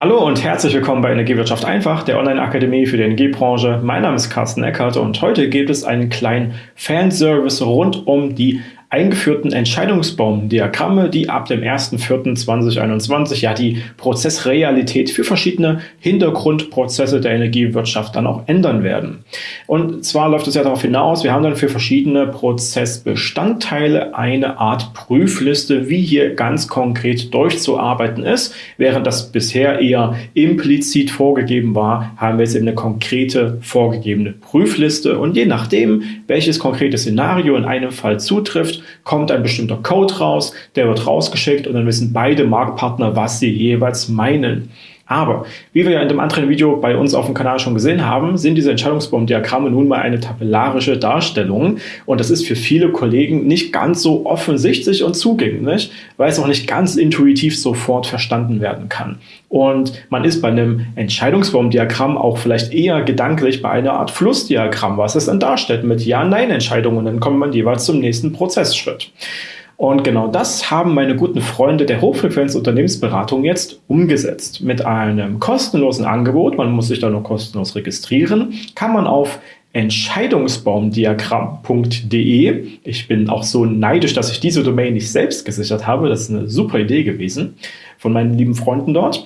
Hallo und herzlich willkommen bei Energiewirtschaft einfach, der Online-Akademie für die Energiebranche. Mein Name ist Carsten Eckert und heute gibt es einen kleinen Fanservice rund um die eingeführten Entscheidungsbaumdiagramme, die ab dem 1.4.2021 ja die Prozessrealität für verschiedene Hintergrundprozesse der Energiewirtschaft dann auch ändern werden. Und zwar läuft es ja darauf hinaus, wir haben dann für verschiedene Prozessbestandteile eine Art Prüfliste, wie hier ganz konkret durchzuarbeiten ist. Während das bisher eher implizit vorgegeben war, haben wir jetzt eben eine konkrete vorgegebene Prüfliste und je nachdem, welches konkrete Szenario in einem Fall zutrifft, kommt ein bestimmter Code raus, der wird rausgeschickt und dann wissen beide Marktpartner, was sie jeweils meinen. Aber, wie wir ja in dem anderen Video bei uns auf dem Kanal schon gesehen haben, sind diese Entscheidungsbaumdiagramme nun mal eine tabellarische Darstellung und das ist für viele Kollegen nicht ganz so offensichtlich und zugänglich, weil es auch nicht ganz intuitiv sofort verstanden werden kann. Und man ist bei einem Entscheidungsbaumdiagramm auch vielleicht eher gedanklich bei einer Art Flussdiagramm, was es dann darstellt mit Ja-Nein-Entscheidungen. Dann kommt man jeweils zum nächsten Prozessschritt. Und genau das haben meine guten Freunde der Hochfrequenz-Unternehmensberatung jetzt umgesetzt. Mit einem kostenlosen Angebot, man muss sich da nur kostenlos registrieren, kann man auf Entscheidungsbaumdiagramm.de. Ich bin auch so neidisch, dass ich diese Domain nicht selbst gesichert habe. Das ist eine super Idee gewesen von meinen lieben Freunden dort.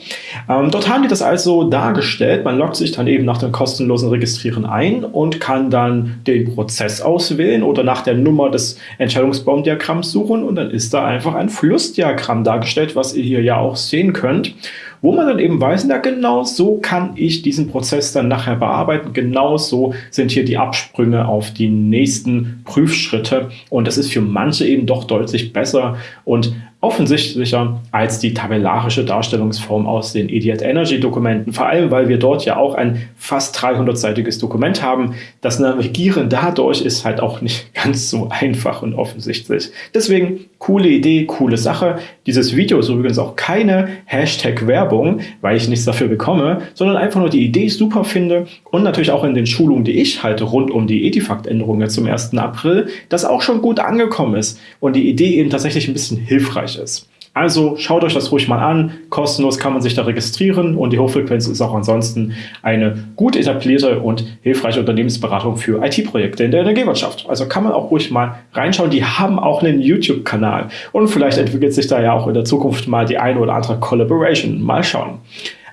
Ähm, dort haben die das also dargestellt. Man loggt sich dann eben nach dem kostenlosen Registrieren ein und kann dann den Prozess auswählen oder nach der Nummer des Entscheidungsbaumdiagramms suchen und dann ist da einfach ein Flussdiagramm dargestellt, was ihr hier ja auch sehen könnt wo man dann eben weiß, na genau so kann ich diesen Prozess dann nachher bearbeiten, genau so sind hier die Absprünge auf die nächsten Prüfschritte und das ist für manche eben doch deutlich besser und offensichtlicher als die tabellarische Darstellungsform aus den Idiot Energy Dokumenten, vor allem weil wir dort ja auch ein fast 300-seitiges Dokument haben. Das Navigieren dadurch ist halt auch nicht ganz so einfach und offensichtlich. Deswegen coole Idee, coole Sache. Dieses Video ist übrigens auch keine Hashtag-Werbung, weil ich nichts dafür bekomme, sondern einfach nur die Idee super finde und natürlich auch in den Schulungen, die ich halte rund um die Edifact-Änderungen zum 1. April, das auch schon gut angekommen ist und die Idee eben tatsächlich ein bisschen hilfreich ist. Also schaut euch das ruhig mal an, kostenlos kann man sich da registrieren und die Hochfrequenz ist auch ansonsten eine gut etablierte und hilfreiche Unternehmensberatung für IT-Projekte in der Energiewirtschaft. Also kann man auch ruhig mal reinschauen, die haben auch einen YouTube-Kanal und vielleicht entwickelt sich da ja auch in der Zukunft mal die eine oder andere Collaboration. Mal schauen.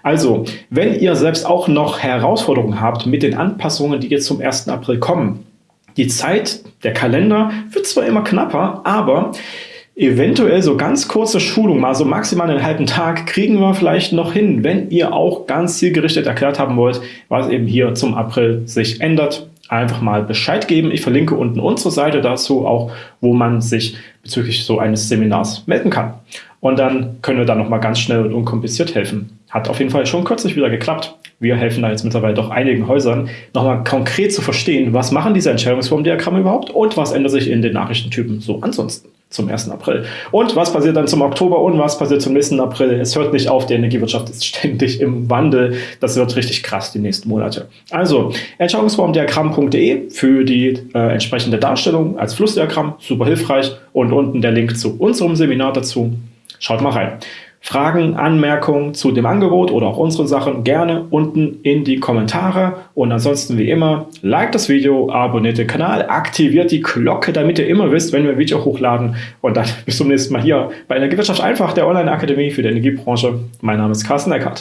Also, wenn ihr selbst auch noch Herausforderungen habt mit den Anpassungen, die jetzt zum 1. April kommen, die Zeit, der Kalender wird zwar immer knapper, aber eventuell so ganz kurze Schulung, mal so maximal einen halben Tag, kriegen wir vielleicht noch hin, wenn ihr auch ganz zielgerichtet erklärt haben wollt, was eben hier zum April sich ändert. Einfach mal Bescheid geben. Ich verlinke unten unsere Seite dazu auch, wo man sich bezüglich so eines Seminars melden kann. Und dann können wir da nochmal ganz schnell und unkompliziert helfen. Hat auf jeden Fall schon kürzlich wieder geklappt. Wir helfen da jetzt mittlerweile doch einigen Häusern, nochmal konkret zu verstehen, was machen diese Entscheidungsformdiagramme überhaupt und was ändert sich in den Nachrichtentypen so ansonsten zum 1. April. Und was passiert dann zum Oktober und was passiert zum nächsten April? Es hört nicht auf, die Energiewirtschaft ist ständig im Wandel. Das wird richtig krass die nächsten Monate. Also Entscheidungsformdiagramm.de für die äh, entsprechende Darstellung als Flussdiagramm, super hilfreich. Und unten der Link zu unserem Seminar dazu. Schaut mal rein. Fragen, Anmerkungen zu dem Angebot oder auch unseren Sachen gerne unten in die Kommentare. Und ansonsten wie immer, like das Video, abonniert den Kanal, aktiviert die Glocke, damit ihr immer wisst, wenn wir ein Video hochladen. Und dann bis zum nächsten Mal hier bei Energiewirtschaft einfach, der Online-Akademie für die Energiebranche. Mein Name ist Carsten Eckert.